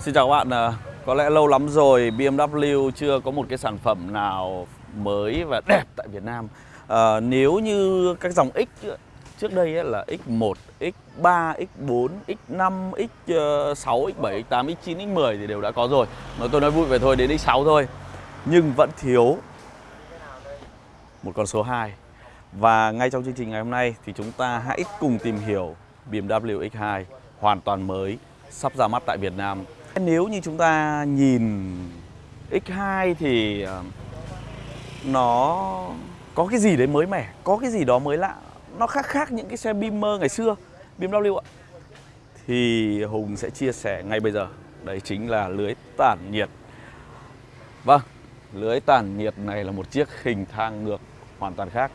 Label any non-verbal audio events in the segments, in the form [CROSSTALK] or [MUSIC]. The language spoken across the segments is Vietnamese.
Xin chào các bạn, à, có lẽ lâu lắm rồi BMW chưa có một cái sản phẩm nào mới và đẹp tại Việt Nam. À, Nếu như các dòng X trước đây ấy là X1, X3, X4, X5, X6, X7, X8, X9, X10 thì đều đã có rồi. Mà tôi nói vui về thôi đến X6 thôi. Nhưng vẫn thiếu một con số 2 Và ngay trong chương trình ngày hôm nay thì chúng ta hãy cùng tìm hiểu BMW X2 hoàn toàn mới sắp ra mắt tại Việt Nam nếu như chúng ta nhìn X2 thì ờ, nó có cái gì đấy mới mẻ, có cái gì đó mới lạ. Nó khác khác những cái xe Beamer ngày xưa, BMW ạ. Thì Hùng sẽ chia sẻ ngay bây giờ. Đấy chính là lưới tản nhiệt. Vâng, lưới tản nhiệt này là một chiếc hình thang ngược hoàn toàn khác.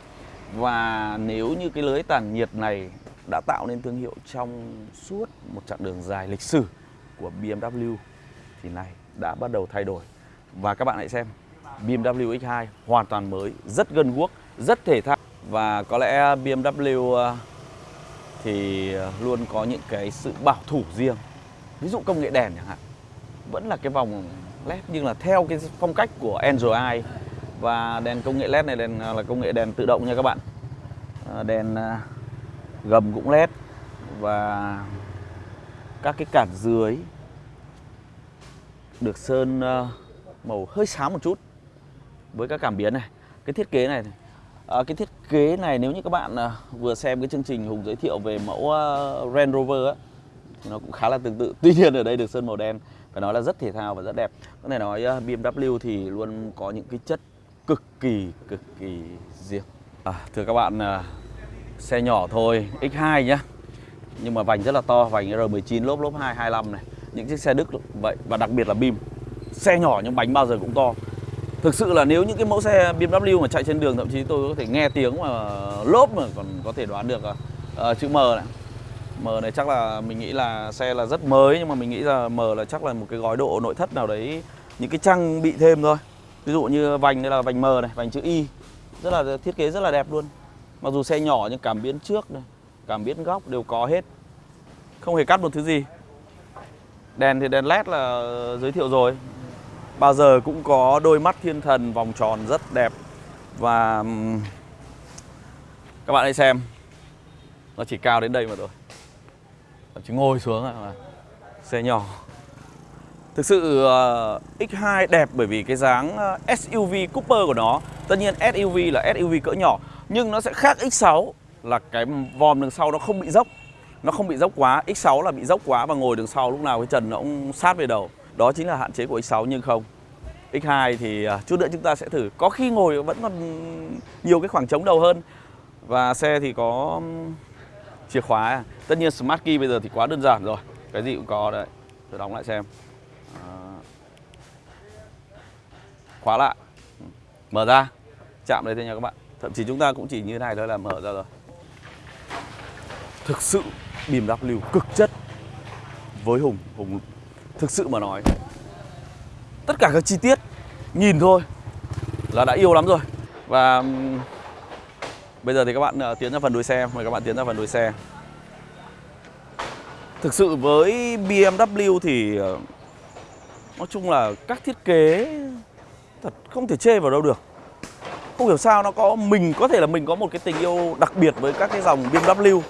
Và nếu như cái lưới tản nhiệt này đã tạo nên thương hiệu trong suốt một chặng đường dài lịch sử của BMW thì này đã bắt đầu thay đổi. Và các bạn hãy xem BMW X2 hoàn toàn mới, rất gần guốc, rất thể thao và có lẽ BMW ờ, thì ờ, luôn có những cái sự bảo thủ riêng. Ví dụ công nghệ đèn chẳng hạn, vẫn là cái vòng LED nhưng là theo cái phong cách của Android và đèn công nghệ LED này đèn ờ, là công nghệ đèn tự động nha các bạn. Đèn gầm cũng LED và các cái cản dưới được sơn ờ, màu hơi sáng một chút với các cảm biến này. Cái thiết kế này à, cái thiết kế này nếu như các bạn à, vừa xem cái chương trình hùng giới thiệu về mẫu uh, Range Rover á thì nó cũng khá là tương tự. [LAUGHS] Tuy nhiên ở đây được sơn màu đen phải nói là rất thể thao và rất đẹp. Có thể nói uh, BMW thì luôn có những cái chất cực kỳ cực kỳ riêng. À, thưa các bạn uh, xe nhỏ thôi X2 nhá nhưng mà vành rất là to vành R19 lốp lốp 225 này. Những chiếc xe Đức vậy và đặc biệt là bim. Xe nhỏ nhưng bánh bao giờ cũng to. Thực sự là nếu những cái mẫu xe BMW mà chạy trên đường thậm chí tôi có thể nghe tiếng mà lốp mà còn có thể đoán được uh, chữ M này. M này chắc là mình nghĩ là xe là rất mới nhưng mà mình nghĩ là M là chắc là một cái gói độ nội thất nào đấy những cái trang bị thêm thôi. Ví dụ như vành đây là vành M này vành chữ Y rất là thiết kế rất là đẹp luôn. Mặc dù xe nhỏ nhưng cảm biến trước này cảm biến góc đều có hết. Không hề cắt một thứ gì. Đèn thì đèn led là giới thiệu rồi. Bao giờ cũng có đôi mắt thiên thần vòng tròn rất đẹp. Và các bạn hãy xem. Nó chỉ cao đến đây mà thôi. Chỉ ngồi xuống là xe nhỏ. Thực sự ờ, uh, X2 đẹp bởi vì cái dáng ờ, SUV Cooper của nó. Tất nhiên SUV là SUV cỡ nhỏ Nhưng nó sẽ khác X6 là cái vòm đằng sau nó không bị dốc. Nó không bị dốc quá X6 là bị dốc quá và ngồi đường sau lúc nào cái trần nó cũng sát về đầu. Đó chính là hạn chế của X6 nhưng không. X2 thì à, chút nữa chúng ta sẽ thử. Có khi ngồi vẫn còn nhiều cái khoảng trống đầu hơn. Và xe thì có chìa khóa. Tất nhiên Smart Key bây giờ thì quá đơn giản rồi. Cái gì cũng có đấy. Tôi đóng lại xem. À, khóa lại. Mở ra. Chạm đây thôi nha các bạn. Thậm chí chúng ta cũng chỉ như thế này thôi là mở ra rồi thực sự BMW cực chất với Hùng Hùng thực sự mà nói, tất cả các chi tiết nhìn thôi là đã yêu lắm rồi. Và bây giờ thì các bạn ờ, tiến ra phần đuôi xe, mời các bạn tiến ra phần đuôi xe. Thực sự với BMW thì ờ, nói chung là các thiết kế thật không thể chê vào đâu được. Không hiểu sao nó có, mình có thể là mình có một cái tình yêu đặc biệt với các cái dòng BMW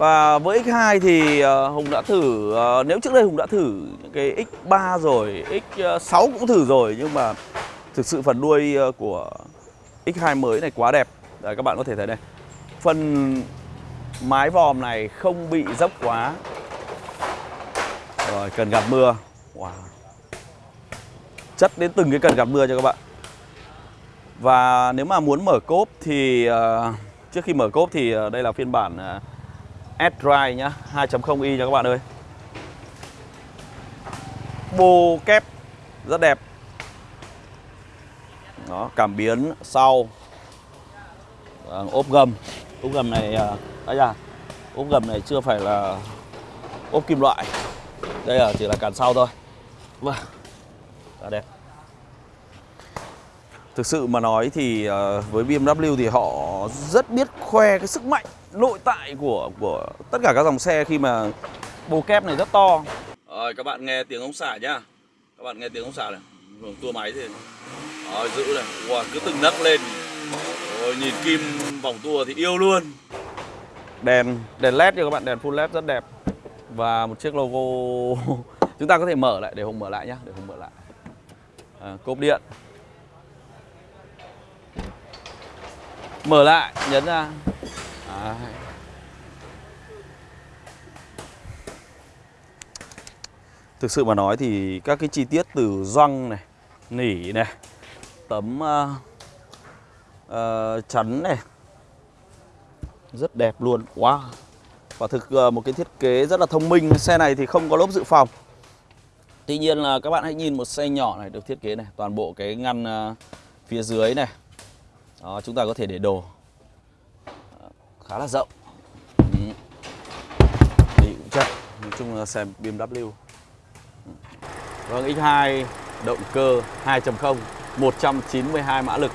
và với X2 thì ờ, Hùng đã thử ờ, Nếu trước đây Hùng đã thử cái X3 rồi X6 cũng thử rồi Nhưng mà thực sự phần đuôi ờ, của X2 mới này quá đẹp. Đấy, Các bạn có thể thấy đây. Phần mái vòm này không bị dốc quá. Rồi cần gạt mưa. Wow. Chất đến từng cái cần gạt mưa cho các bạn. Và nếu mà muốn mở cốp thì uh, Trước khi mở cốp thì uh, đây là phiên bản uh, S-Drive nhá 2.0i cho các bạn ơi. Bô kép rất đẹp. Đó, cảm biến sau. À, ốp gầm. Ốp gầm này à, đấy à, ốp gầm này chưa phải là ốp kim loại. Đây là chỉ là cản sau thôi. Vâng rất đẹp. Thực sự mà nói thì à, với BMW thì họ rất biết khoe cái sức mạnh nội tại của của tất cả các dòng xe khi mà bồ kép này rất to. Rồi các bạn nghe tiếng ống xả nhá. Các bạn nghe tiếng ống xả này. Hưởng tua máy thì Rồi giữ này. Wow, Cứ từng nấc lên. Rồi nhìn kim vòng tua thì yêu luôn. Đèn đèn led cho các bạn. Đèn full led rất đẹp. Và một chiếc logo. [LAUGHS] Chúng ta có thể mở lại để Hùng mở lại nhá. Để Hùng mở lại. À, Cốp điện. Mở lại Nhấn ra Đấy. Thực sự mà nói thì các cái chi tiết từ răng này, nỉ này, tấm uh, uh, chắn này rất đẹp luôn. Wow. Và thực uh, một cái thiết kế rất là thông minh. Xe này thì không có lốp dự phòng. Tuy nhiên là các bạn hãy nhìn một xe nhỏ này được thiết kế này, toàn bộ cái ngăn uh, phía dưới này. Đó, chúng ta có thể để đồ. Khá là rộng. Ừ. Đi cũng chất Nói chung là xe BMW ừ. Vâng, X2 động cơ 2.0 192 mã lực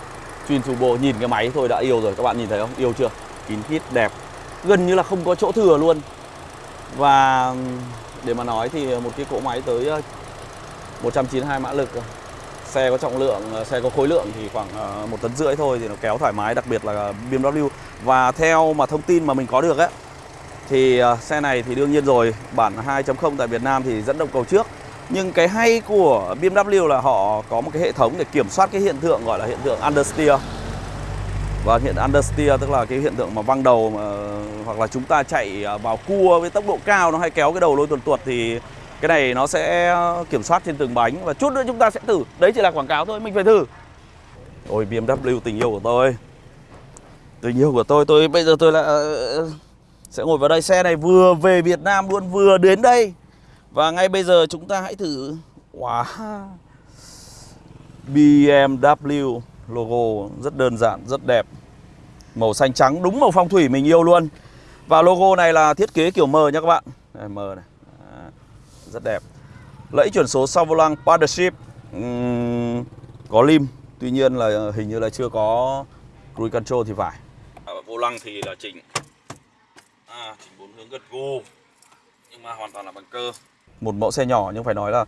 Twin turbo nhìn cái máy thôi đã yêu rồi các bạn nhìn thấy không? Yêu chưa? Kín khít đẹp Gần như là không có chỗ thừa luôn Và ừ, để mà nói thì một cái cỗ máy tới ờ, 192 mã lực Xe có trọng lượng, ờ, xe có khối lượng thì khoảng ờ, một tấn rưỡi thôi thì nó kéo thoải mái đặc biệt là BMW. Và theo mà thông tin mà mình có được ấy thì ờ, xe này thì đương nhiên rồi bản 2.0 tại Việt Nam thì dẫn động cầu trước. Nhưng cái hay của BMW là họ có một cái hệ thống để kiểm soát cái hiện tượng gọi là hiện tượng understeer. Và hiện understeer tức là cái hiện tượng mà văng đầu mà, hoặc là chúng ta chạy vào cua với tốc độ cao nó hay kéo cái đầu lôi tuột tuột thì cái này nó sẽ ờ, kiểm soát trên từng bánh và chút nữa chúng ta sẽ thử. Đấy chỉ là quảng cáo thôi mình phải thử. Ôi BMW tình yêu của tôi. Tình yêu của tôi tôi bây giờ tôi là ờ, sẽ ngồi vào đây. Xe này vừa về Việt Nam luôn vừa đến đây. Và ngay bây giờ chúng ta hãy thử. Wow. BMW logo rất đơn giản, rất đẹp. Màu xanh trắng đúng màu phong thủy mình yêu luôn. Và logo này là thiết kế kiểu mờ nha các bạn. Đây, mờ này. Rất đẹp. Lẫy chuyển số sau vô lăng Partnership uhm, Có lim Tuy nhiên là hình như là chưa có Cruise Control thì phải. À, Vô lăng thì là chỉnh. À, Chỉnh bốn hướng gật gù Nhưng mà hoàn toàn là bằng cơ. Một mẫu xe nhỏ nhưng phải nói là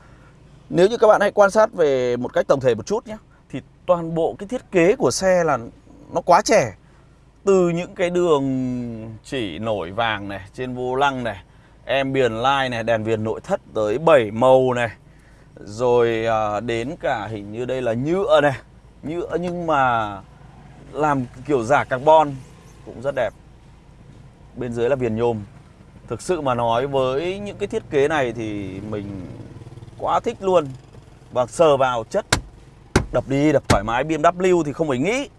nếu như các bạn hãy quan sát về một cách tổng thể một chút nhé thì toàn bộ cái thiết kế của xe là nó quá trẻ. Từ những cái đường chỉ nổi vàng này trên vô lăng này em biển lai này đèn viền nội thất tới 7 màu này. Rồi à, đến cả hình như đây là nhựa này. Nhựa nhưng mà làm kiểu giả carbon cũng rất đẹp. Bên dưới là viền nhôm. Thực sự mà nói với những cái thiết kế này thì mình quá thích luôn. Và sờ vào chất Đập đi, đập thoải mái. BMW thì không phải nghĩ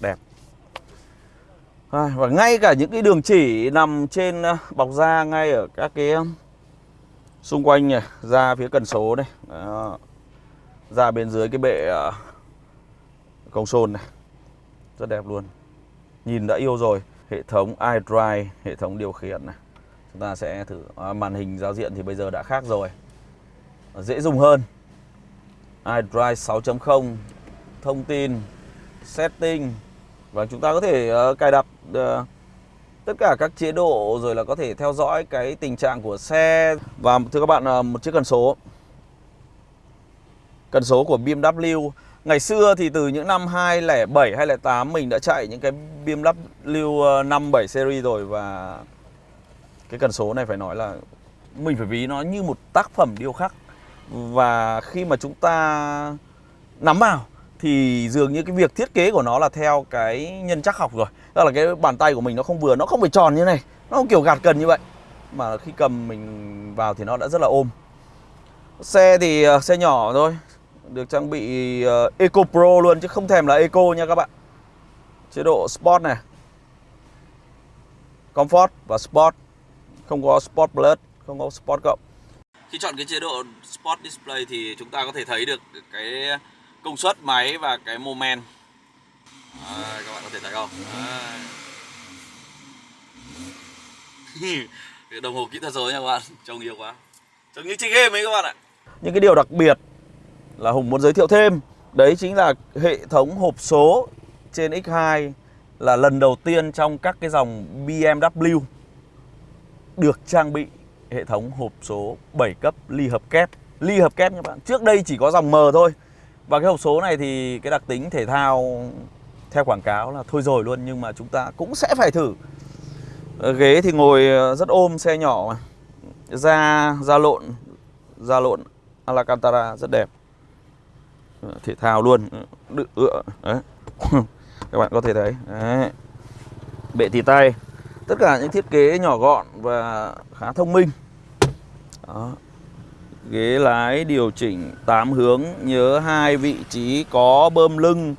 Đẹp À, và ngay cả những cái đường chỉ nằm trên ờ, bọc da ngay ở các cái xung quanh này phía cần số này Đó. da bên dưới cái bệ ờ, công console này Rất đẹp luôn Nhìn đã yêu rồi hệ thống iDrive, hệ thống điều khiển này. Chúng ta sẽ thử à, màn hình giao diện thì bây giờ đã khác rồi. Dễ dùng hơn. iDrive 6.0 thông tin, setting và chúng ta có thể uh, cài đặt uh, tất cả các chế độ rồi là có thể theo dõi cái tình trạng của xe. Và thưa các bạn uh, một chiếc cần số. Cần số của BMW Ngày xưa thì từ những năm 2007, 2008 mình đã chạy những cái BMW 57 series rồi. Và cái cần số này phải nói là mình phải ví nó như một tác phẩm điêu khắc. Và khi mà chúng ta nắm vào thì dường như cái việc thiết kế của nó là theo cái nhân chắc học rồi. Đó là cái bàn tay của mình nó không vừa, nó không phải tròn như này. Nó không kiểu gạt cần như vậy. Mà khi cầm mình vào thì nó đã rất là ôm. Xe thì uh, xe nhỏ thôi. Được trang bị uh, Eco Pro luôn chứ không thèm là Eco nha các bạn. Chế độ Sport này. Comfort và Sport. Không có Sport Plus, không có Sport cộng. Khi chọn cái chế độ Sport Display thì chúng ta có thể thấy được cái công suất máy và cái moment à, Các bạn có thể thấy không? À. [LAUGHS] Đồng hồ kỹ thuật số nha các bạn Trông yêu quá. Trông như chơi game ấy các bạn ạ. Những cái điều đặc biệt là Hùng muốn giới thiệu thêm Đấy chính là hệ thống hộp số trên X2 là lần đầu tiên trong các cái dòng BMW được trang bị hệ thống hộp số 7 cấp ly hợp kép. Ly hợp kép nha bạn Trước đây chỉ có dòng M thôi và cái hộp số này thì cái đặc tính thể thao theo quảng cáo là thôi rồi luôn Nhưng mà chúng ta cũng sẽ phải thử. Ờ, ghế thì ngồi ờ, rất ôm xe nhỏ mà. Da, da lộn Da lộn Alcantara rất đẹp. Ờ, thể thao luôn. Đự, ựa, đấy. [LAUGHS] Các bạn có thể thấy. Đấy. Bệ tì tay. Tất cả những thiết kế nhỏ gọn và khá thông minh. Đó. Ghế lái điều chỉnh 8 hướng Nhớ hai vị trí có bơm lưng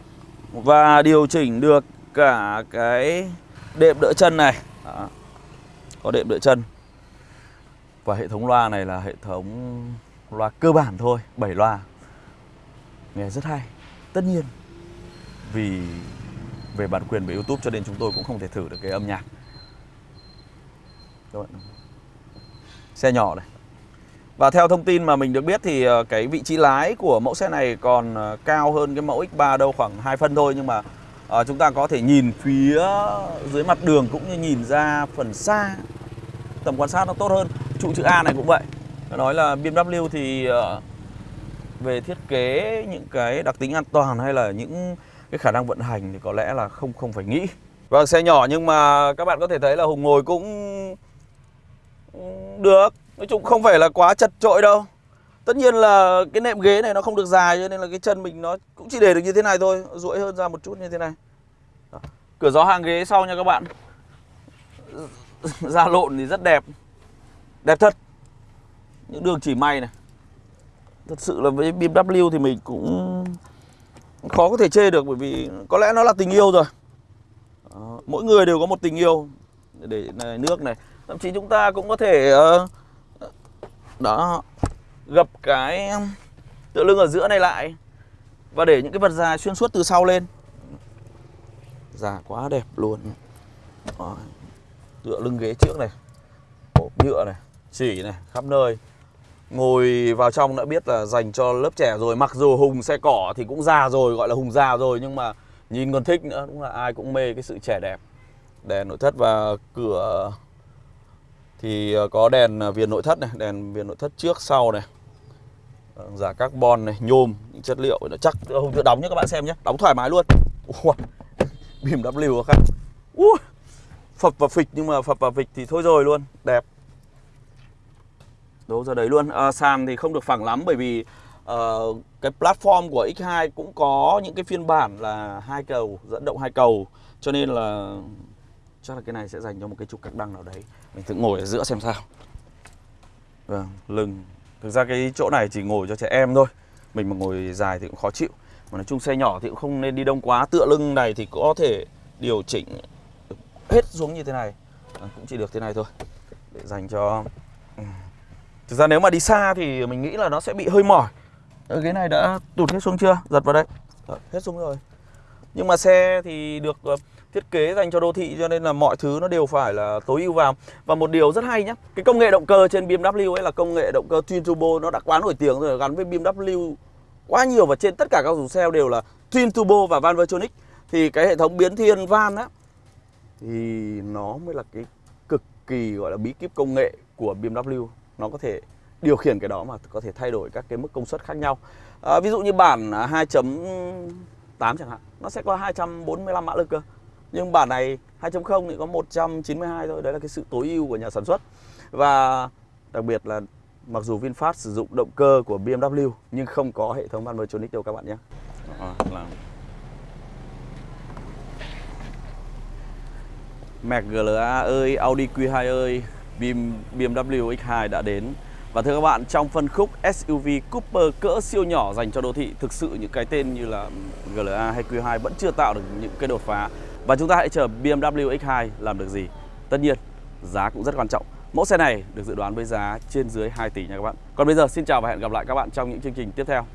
Và điều chỉnh được cả cái đệm đỡ chân này. Đó. Có đệm đỡ chân. Và hệ thống loa này là hệ thống loa cơ bản thôi 7 loa. Nghe rất hay. Tất nhiên, Vì về bản quyền về Youtube cho nên chúng tôi cũng không thể thử được cái âm nhạc. Các bạn xe nhỏ này và theo thông tin mà mình được biết thì ờ, cái vị trí lái của mẫu xe này còn ờ, cao hơn cái mẫu X3 đâu khoảng 2 phân thôi. Nhưng mà à, chúng ta có thể nhìn phía dưới mặt đường cũng như nhìn ra phần xa tầm quan sát nó tốt hơn. Trụ chữ A này cũng vậy. Nói là BMW thì uh, về thiết kế những cái đặc tính an toàn hay là những cái khả năng vận hành thì có lẽ là không không phải nghĩ. Vâng xe nhỏ nhưng mà các bạn có thể thấy là Hùng ngồi cũng ừ, được. Nói chung không phải là quá chật trội đâu. Tất nhiên là cái nệm ghế này nó không được dài cho nên là cái chân mình nó cũng chỉ để được như thế này thôi duỗi hơn ra một chút như thế này. Đó. Cửa gió hàng ghế sau nha các bạn. [LAUGHS] Da lộn thì rất đẹp. Đẹp thật. Những đường chỉ may này. Thật sự là với BMW thì mình cũng khó có thể chê được bởi vì có lẽ nó là tình yêu rồi. Mỗi người đều có một tình yêu. Để này, nước này. Thậm chí chúng ta cũng có thể uh, đó. Gập cái um, tựa lưng ở giữa này lại. Và để những cái vật dài xuyên suốt từ sau lên. Già quá đẹp luôn. Đó. Tựa lưng ghế trước này. Hộp nhựa này. Chỉ này, khắp nơi. Ngồi vào trong đã biết là dành cho lớp trẻ rồi. Mặc dù Hùng xe cỏ thì cũng già rồi, Gọi là Hùng già rồi. Nhưng mà nhìn còn thích nữa. Đúng là ai cũng mê cái sự trẻ đẹp. Đèn nội thất và cửa thì ờ, có đèn ờ, viền nội thất này đèn viền nội thất trước sau này. Ờ, giả carbon này nhôm những chất liệu nó chắc không tự đóng nhé các bạn xem nhé đóng thoải mái luôn. Bìm [LAUGHS] BMW khác. Ủa, phập và phịch nhưng mà phập và phịch thì thôi rồi luôn đẹp. Đâu ra đấy luôn. À, sàn thì không được phẳng lắm bởi vì uh, cái platform của X2 cũng có những cái phiên bản là hai cầu dẫn động hai cầu. Cho nên là chắc là cái này sẽ dành cho một cái trục cạc đăng nào đấy. Mình thử ngồi ở giữa xem sao. Vâng lưng. Thực ra cái chỗ này chỉ ngồi cho trẻ em thôi. Mình mà ngồi dài thì cũng khó chịu. Mà nói chung xe nhỏ thì cũng không nên đi đông quá. Tựa lưng này thì có thể điều chỉnh hết xuống như thế này. À, cũng chỉ được thế này thôi. Để dành cho ừ. thực ra nếu mà đi xa thì mình nghĩ là nó sẽ bị hơi mỏi. Cái này đã tụt hết xuống chưa? Giật vào đây. Đó, hết xuống rồi nhưng mà xe thì được ờ, thiết kế dành cho đô thị cho nên là mọi thứ nó đều phải là tối ưu vào. Và một điều rất hay nhá cái công nghệ động cơ trên BMW ấy là công nghệ động cơ twin turbo nó đã quá nổi tiếng rồi gắn với BMW quá nhiều và trên tất cả các dòng xe đều là twin turbo và van Vertronic thì cái hệ thống biến thiên van á thì nó mới là cái cực kỳ gọi là bí kíp công nghệ của BMW nó có thể điều khiển cái đó mà có thể thay đổi các cái mức công suất khác nhau. À, ví dụ như bản à, 2.8 chẳng hạn nó sẽ có 245 mã lực cơ. Nhưng bản này 2.0 thì có 192 thôi. Đấy là cái sự tối ưu của nhà sản xuất. Và đặc biệt là mặc dù VinFast sử dụng động cơ của BMW nhưng không có hệ thống Valvetronic đâu các bạn nhé. À, là... Mac GLA ơi, Audi Q2 ơi, BMW X2 đã đến và thưa các bạn, trong phân khúc SUV Cooper cỡ siêu nhỏ dành cho đô thị Thực sự những cái tên như là GLA hay Q2 vẫn chưa tạo được những cái đột phá. Và chúng ta hãy chờ BMW X2 làm được gì. Tất nhiên giá cũng rất quan trọng. Mẫu xe này được dự đoán với giá trên dưới 2 tỷ nha các bạn. Còn bây giờ xin chào và hẹn gặp lại các bạn trong những chương trình tiếp theo.